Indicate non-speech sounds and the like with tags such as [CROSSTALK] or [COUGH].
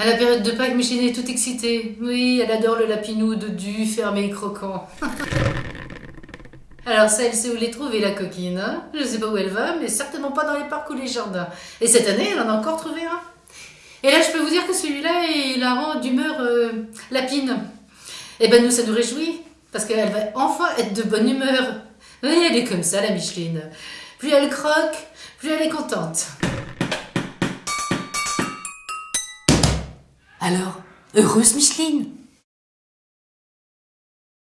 À la période de Pâques, Micheline est toute excitée. Oui, elle adore le lapinou de du fermé et croquant. [LAUGHS] Alors ça, elle sait où les trouver, la coquine. Hein? Je sais pas où elle va, mais certainement pas dans les parcs ou les jardins. Et cette année, elle en a encore trouvé un. Et là, je peux vous dire que celui-là, il la rend d'humeur euh, lapine. Et ben nous, ça nous réjouit, parce qu'elle va enfin être de bonne humeur. Oui, elle est comme ça, la Micheline. Plus elle croque, plus elle est contente. Alors, heureuse Micheline